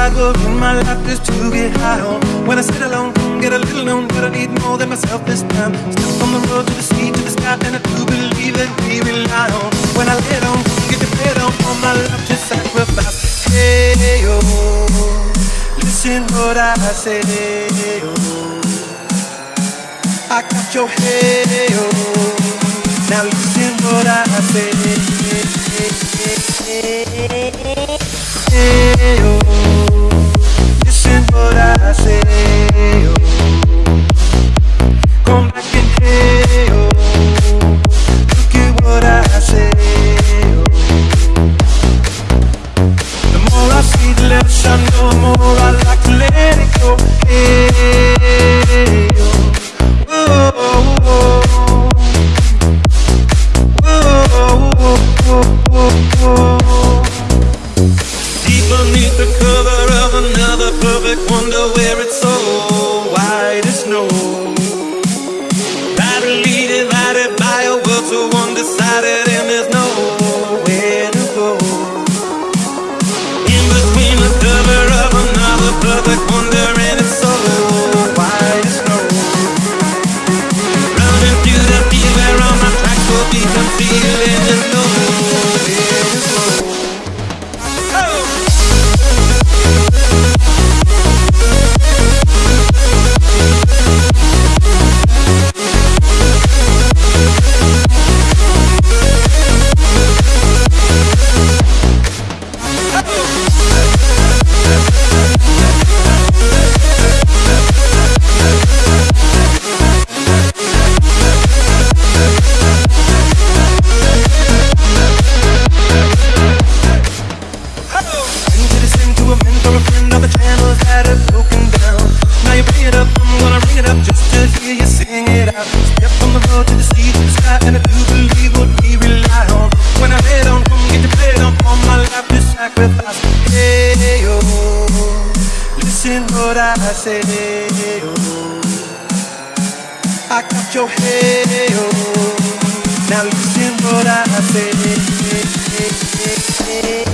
Were in my life just to get high on. When I sit alone, get a little known, but I need more than myself this time. Step from the road to the sea to the sky, and I do believe that we rely on. When I lay down, get the bed on, all my life just sacrifice. Hey yo, listen what I say. Yo. I got your hey yo. Now listen what I say. Hey the cover up just to hear you sing it out. Step from the road to the sea to the sky, and I do believe what we rely on. When I lay down, come get your plate on, all my life to sacrifice. Hey yo, listen what I say. Yo. I got your hey yo. Now listen what I say. Oh.